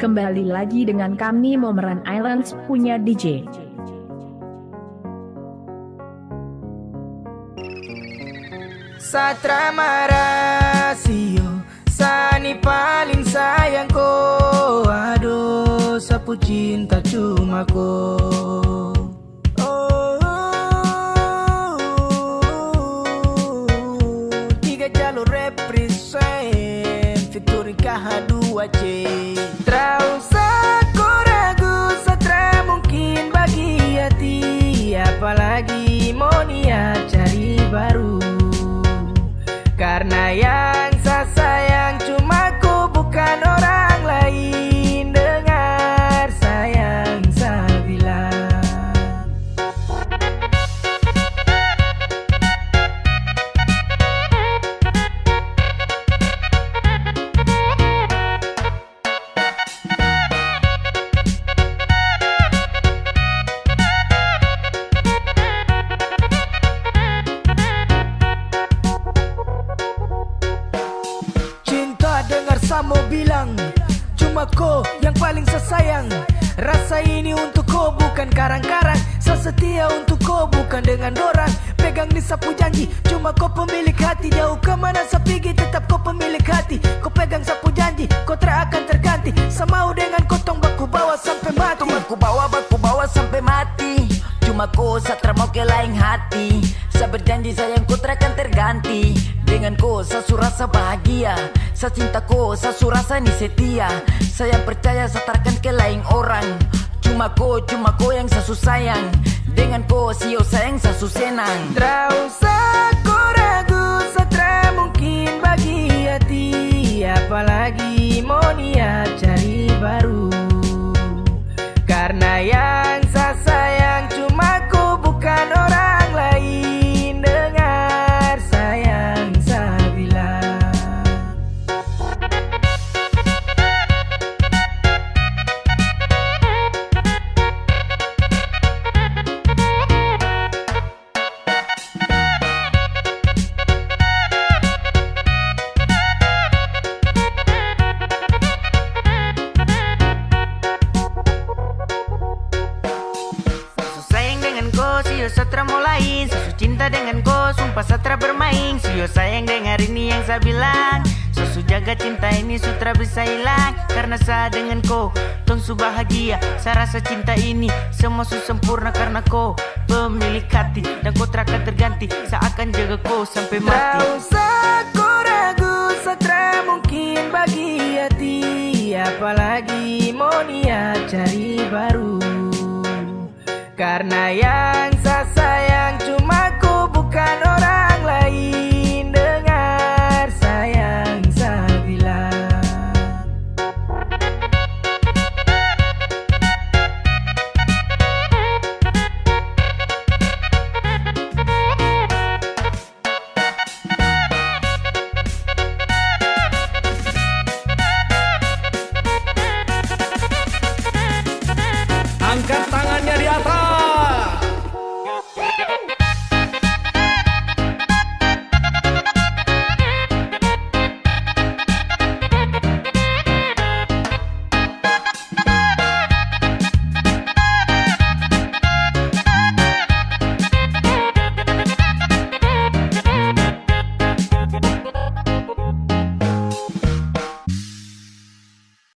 Kembali lagi dengan kami Momeran Islands punya DJ. Satra Marasio Sani paling sayang ko Aduh sapu cinta cuma ko bilang Cuma kau yang paling sesayang. Rasa ini untuk kau bukan karang-karang. Sesetia untuk kau bukan dengan dorang Pegang di sapu janji Cuma kau pemilik hati. Jauh ke mana pergi tetap kau pemilik hati. Kau pegang sapu janji Kau tak akan terganti. Semau dengan kotong baku bawa sampai mati. Baku bawa baku bawa sampai mati. Cuma kau satra mau ke lain hati Saya berjanji sayang kau akan terganti. Dengan kau saya su rasa bahagia. Saya cinta kau saya su rasa ni setia. Saya percaya saya takkan ke lain orang. Cuma kau cuma kau yang saya su sayang Dengan kau sio sayang saya su senang satra mau lain Su cinta dengan kau, sumpah satra bermain. Sio sayang dengar ini yang saya bilang. Su jaga cinta ini sutra bisa hilang. Karena saya dengan kau, tong su bahagia. Saya rasa cinta ini semua su sempurna Karena kau. Pemilik hati Dan kau terakan terganti. Saya akan jaga kau sampai mati. Trau aku ragu Satra mungkin bagi hati. Apalagi mau niat cari baru Karena yang saya